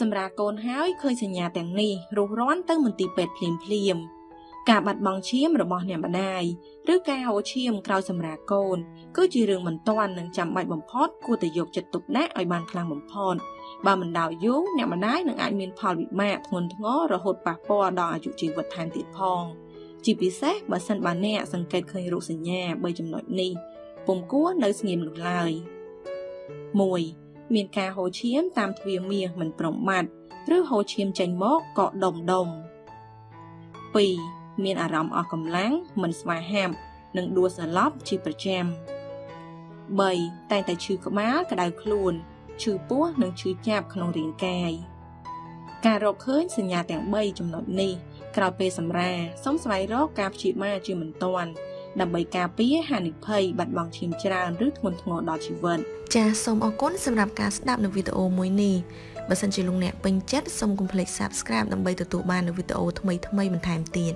សម្រាប់កូនហើយឃើញសញ្ញាទាំងនេះរុះរាន់ទៅមន្ទីរពេទ្យភ្លាមភ្លាមការបាត់បង់ឈាមរបស់អ្នកម្ដាយឬការហូរឈាមក្រោយសម្រាលកូន គឺជារឿងមិនទាន់និងចាំបាច់បំផុតគួរតែយកចិត្តទុកដាក់ឲ្យបានខ្លាំងបំផុតបើមិនដោយយូរអ្នកម្ដាយនឹងអាចមានផលវិបាកធ្ងន់ធ្ងររហូតប៉ះពាល់ដល់អាយុជីវិតថែមទៀតផងជាពិសេសបើសិនបើអ្នកសង្កេតឃើញរោគសញ្ញា3ចំណុចនេះពុំគួរនៅស្ងៀមនោះឡើយ1 មានការហូរឈាមតាមទ្វារមាសមិនប្រមាត់ឬហូរឈាមចេញមកក៏ដុំដុំ2មានអារម្មណ៍អស់កម្លាំងមិនស្វាហាប់និងដួលសន្លប់ជាប្រចាំ3តែងតែឈឺក្បាលក្តៅខ្លួនឈឺពោះនិងឈឺចាប់ក្នុងរាងកាយការរកឃើញសញ្ញាទាំង3ចំណុចនេះក្រោយពេលសម្រាសូមស្វែងរកការព្យាបាលជាបន្ទាន់ ដើម្បីការពារហានិភ័យបាត់បង់ឈាមច្រើនឬធ្ងន់ធ្ងរដល់ជីវិតចាសសូមអរគុណសម្រាប់ការស្ដាប់នៅវីដេអូមួយនេះបើសិនជាលោកអ្នកពេញចិត្តសូមកុំភ្លេច Subscribe ដើម្បីទទួលបាននូវវីដេអូថ្មីៗបន្ថែមទៀត